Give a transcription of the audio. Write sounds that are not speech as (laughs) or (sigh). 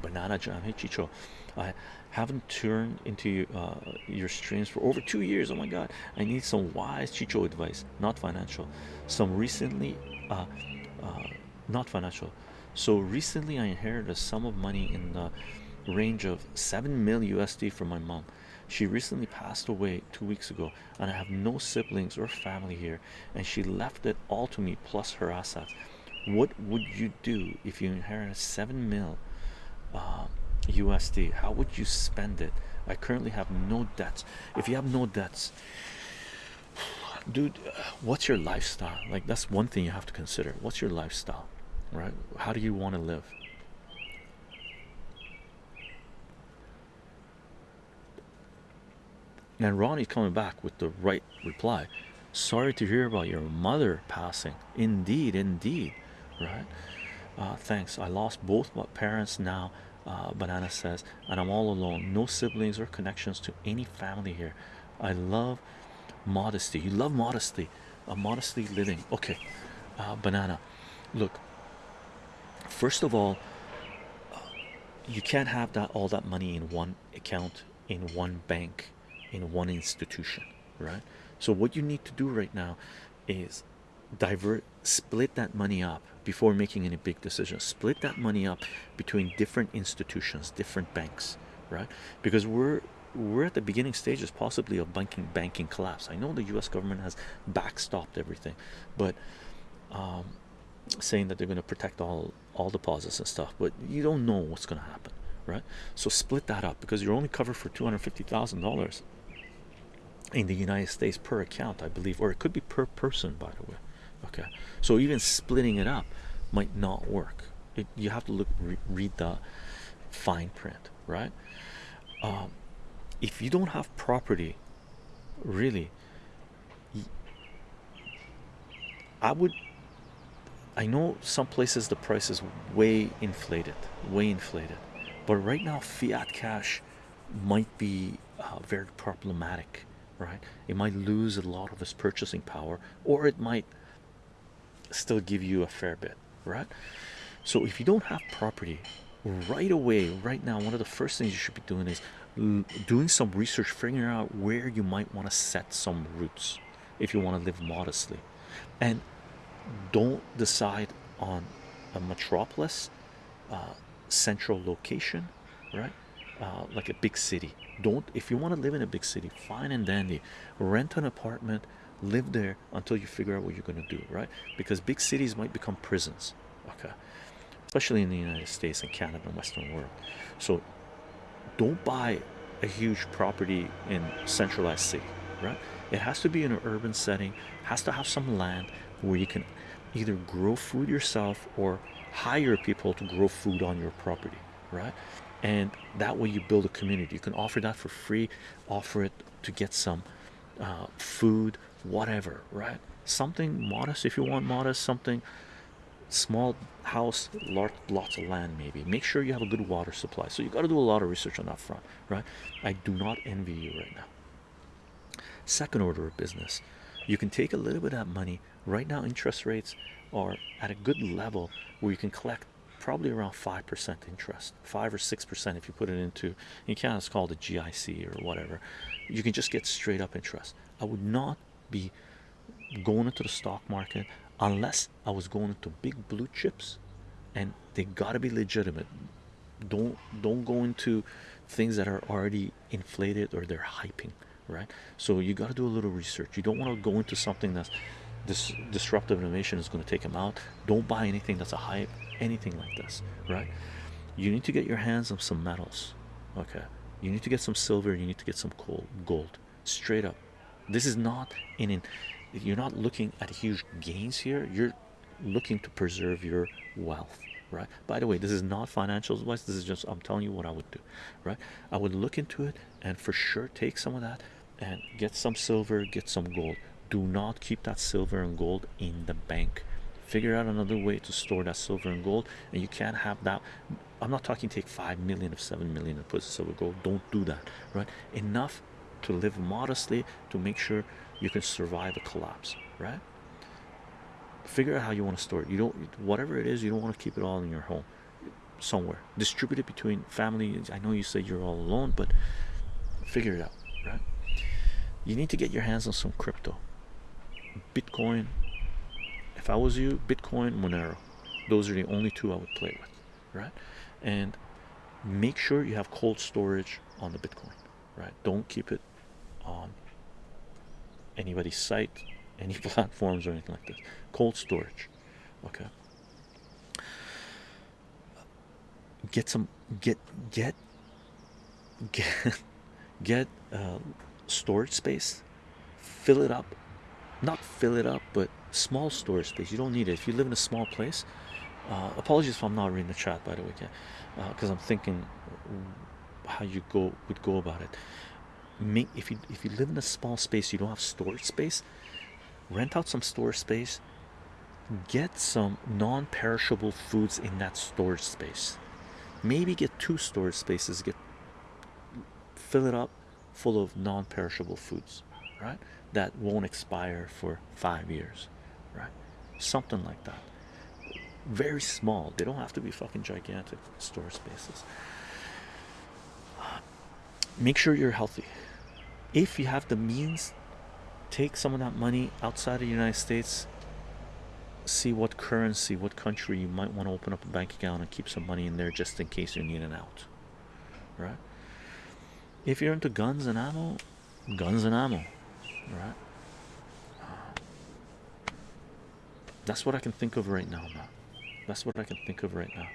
banana jam. Hey chicho i haven't turned into uh, your streams for over two years. Oh my god. I need some wise chicho advice not financial. Some recently uh, uh, not financial. So recently i inherited a sum of money in the range of 7 mil usd from my mom. She recently passed away two weeks ago and i have no siblings or family here and she left it all to me plus her assets. What would you do if you inherited 7 mil uh, USD how would you spend it? I currently have no debts. If you have no debts dude what's your lifestyle? Like that's one thing you have to consider. What's your lifestyle right? How do you want to live? And Ronnie's coming back with the right reply. Sorry to hear about your mother passing. Indeed indeed right uh, thanks. I lost both my parents now uh, banana says and I'm all alone. No siblings or connections to any family here. I love modesty. You love modesty. A modestly living. Okay uh, banana look first of all you can't have that all that money in one account in one bank in one institution right? So what you need to do right now is divert split that money up before making any big decisions. Split that money up between different institutions different banks right? Because we're we're at the beginning stages possibly of banking banking collapse. I know the u.s government has backstopped everything but um, saying that they're going to protect all all deposits and stuff but you don't know what's going to happen right? So split that up because you're only covered for two hundred fifty thousand dollars in the United States per account I believe or it could be per person by the way okay. So even splitting it up might not work. It, you have to look re read the fine print right? Um, if you don't have property really I would I know some places the price is way inflated way inflated but right now fiat cash might be uh, very problematic right? It might lose a lot of its purchasing power or it might still give you a fair bit right? So if you don't have property right away right now one of the first things you should be doing is doing some research figuring out where you might want to set some roots if you want to live modestly. And don't decide on a metropolis uh, central location right? Uh, like a big city. Don't if you want to live in a big city fine and dandy. Rent an apartment live there until you figure out what you're going to do right? Because big cities might become prisons okay? Especially in the United States and Canada and Western world. So don't buy a huge property in centralized city right? It has to be in an urban setting has to have some land where you can either grow food yourself or hire people to grow food on your property right? And that way you build a community. You can offer that for free offer it to get some uh, food whatever right? Something modest if you want modest something small house large lots of land maybe. Make sure you have a good water supply. So you got to do a lot of research on that front right? I do not envy you right now. Second order of business. You can take a little bit of that money. Right now interest rates are at a good level where you can collect probably around five percent interest five or six percent if you put it into in Canada it's called a GIC or whatever. You can just get straight up interest. I would not be going into the stock market unless I was going into big blue chips and they got to be legitimate. Don't don't go into things that are already inflated or they're hyping right? So you got to do a little research. You don't want to go into something that's this disruptive innovation is going to take them out. Don't buy anything that's a hype anything like this right? You need to get your hands on some metals okay? You need to get some silver you need to get some gold gold straight up. This is not in, in you're not looking at huge gains here you're looking to preserve your wealth right? By the way this is not financial advice this is just i'm telling you what i would do right? I would look into it and for sure take some of that and get some silver get some gold. Do not keep that silver and gold in the bank figure out another way to store that silver and gold and you can't have that. I'm not talking take five million of seven million and put silver gold. Don't do that right? Enough to live modestly to make sure you can survive a collapse right? Figure out how you want to store it. You don't whatever it is you don't want to keep it all in your home somewhere. Distribute it between family. I know you say you're all alone but figure it out right? You need to get your hands on some crypto. Bitcoin i was you bitcoin monero. Those are the only two i would play with right? And make sure you have cold storage on the bitcoin right? Don't keep it on anybody's site (laughs) any platforms or anything like this. Cold storage okay? Get some get get (laughs) get get uh, storage space. Fill it up. Not fill it up but small storage space. You don't need it. If you live in a small place uh, apologies if I'm not reading the chat by the way because uh, I'm thinking how you go would go about it. Make if you if you live in a small space you don't have storage space rent out some storage space get some non-perishable foods in that storage space. Maybe get two storage spaces get fill it up full of non-perishable foods right? That won't expire for five years right? Something like that. Very small. They don't have to be fucking gigantic store spaces. Make sure you're healthy. If you have the means take some of that money outside of the United States see what currency what country you might want to open up a bank account and keep some money in there just in case you need an out right? If you're into guns and ammo guns and ammo right that's what I can think of right now man that's what I can think of right now